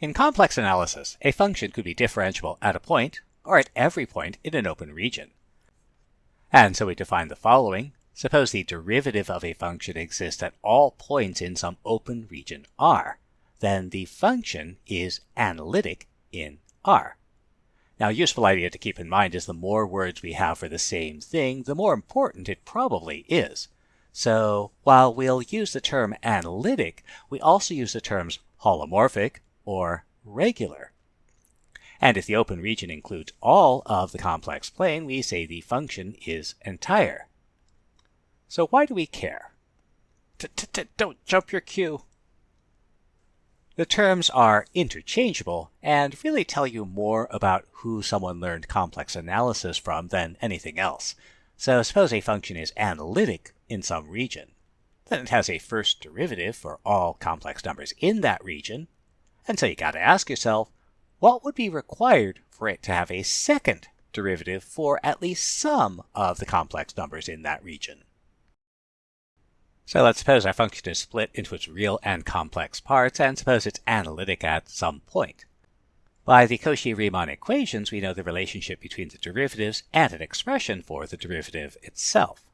In complex analysis, a function could be differentiable at a point or at every point in an open region. And so we define the following. Suppose the derivative of a function exists at all points in some open region R. Then the function is analytic in R. Now, a useful idea to keep in mind is the more words we have for the same thing, the more important it probably is. So while we'll use the term analytic, we also use the terms holomorphic or regular. And if the open region includes all of the complex plane, we say the function is entire. So why do we care? Don't jump your cue. The terms are interchangeable and really tell you more about who someone learned complex analysis from than anything else. So suppose a function is analytic in some region. Then it has a first derivative for all complex numbers in that region. And so you got to ask yourself, what would be required for it to have a second derivative for at least some of the complex numbers in that region? So let's suppose our function is split into its real and complex parts, and suppose it's analytic at some point. By the Cauchy-Riemann equations, we know the relationship between the derivatives and an expression for the derivative itself.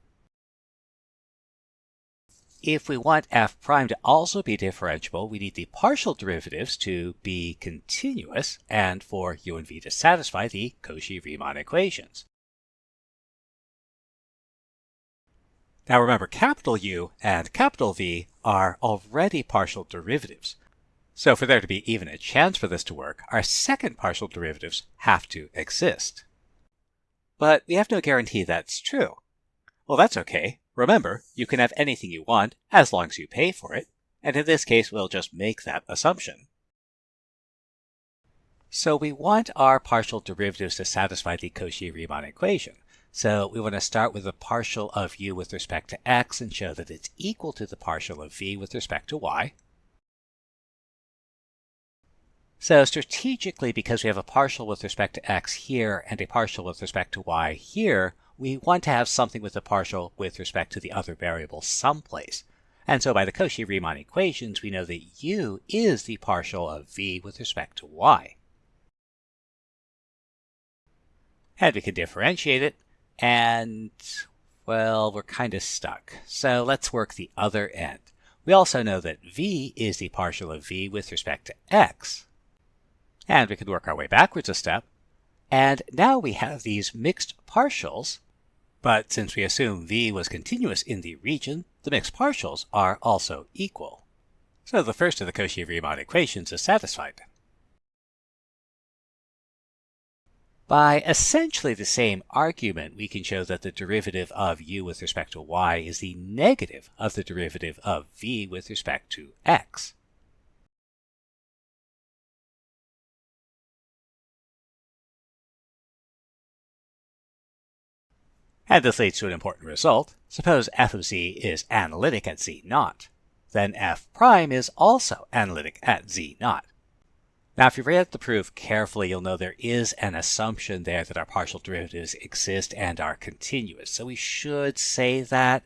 If we want f prime to also be differentiable, we need the partial derivatives to be continuous and for u and v to satisfy the Cauchy-Riemann equations. Now remember, capital U and capital V are already partial derivatives. So for there to be even a chance for this to work, our second partial derivatives have to exist. But we have no guarantee that's true. Well, that's okay. Remember, you can have anything you want as long as you pay for it, and in this case we'll just make that assumption. So we want our partial derivatives to satisfy the Cauchy-Riemann equation. So we want to start with the partial of u with respect to x and show that it's equal to the partial of v with respect to y. So strategically, because we have a partial with respect to x here and a partial with respect to y here, we want to have something with a partial with respect to the other variable someplace. And so by the Cauchy-Riemann equations, we know that u is the partial of v with respect to y. And we can differentiate it and, well, we're kind of stuck. So let's work the other end. We also know that v is the partial of v with respect to x. And we can work our way backwards a step. And now we have these mixed partials. But since we assume v was continuous in the region, the mixed partials are also equal. So the first of the Cauchy-Riemann equations is satisfied. By essentially the same argument, we can show that the derivative of u with respect to y is the negative of the derivative of v with respect to x. And this leads to an important result. Suppose f of z is analytic at z naught. Then f prime is also analytic at z naught. Now, if you read the proof carefully, you'll know there is an assumption there that our partial derivatives exist and are continuous. So we should say that.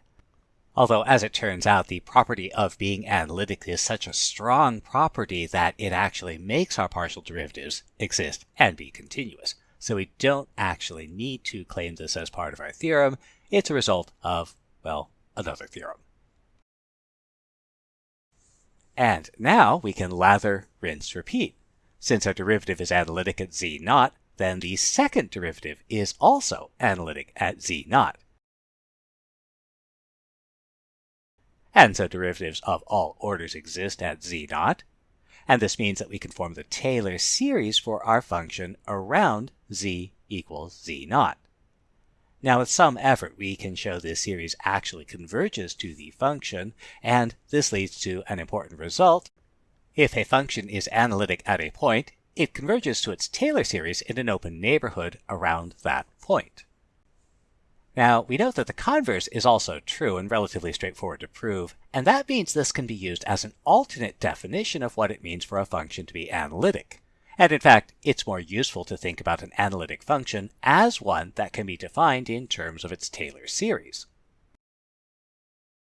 Although, as it turns out, the property of being analytic is such a strong property that it actually makes our partial derivatives exist and be continuous. So we don't actually need to claim this as part of our theorem. It's a result of, well, another theorem. And now we can lather, rinse, repeat. Since our derivative is analytic at z naught, then the second derivative is also analytic at z naught. And so derivatives of all orders exist at z naught. And this means that we can form the Taylor series for our function around z equals z naught. Now with some effort we can show this series actually converges to the function, and this leads to an important result, if a function is analytic at a point, it converges to its Taylor series in an open neighborhood around that point. Now, we note that the converse is also true and relatively straightforward to prove, and that means this can be used as an alternate definition of what it means for a function to be analytic. And in fact, it's more useful to think about an analytic function as one that can be defined in terms of its Taylor series.